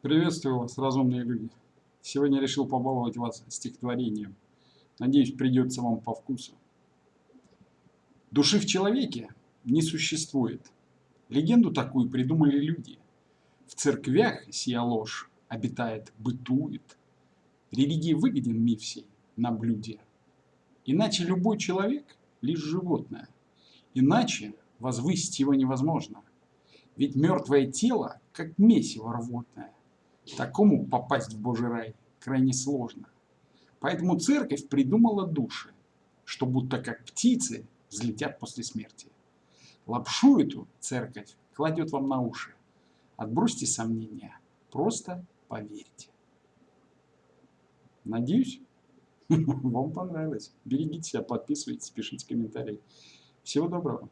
Приветствую вас, разумные люди. Сегодня решил побаловать вас стихотворением. Надеюсь, придется вам по вкусу. Души в человеке не существует. Легенду такую придумали люди. В церквях сия ложь обитает, бытует. Религии выгоден миф сей на блюде. Иначе любой человек – лишь животное. Иначе возвысить его невозможно. Ведь мертвое тело, как месиво рвотное. Такому попасть в Божий рай крайне сложно. Поэтому церковь придумала души, что будто как птицы взлетят после смерти. Лапшу эту церковь кладет вам на уши. Отбросьте сомнения, просто поверьте. Надеюсь, вам понравилось. Берегите себя, подписывайтесь, пишите комментарии. Всего доброго.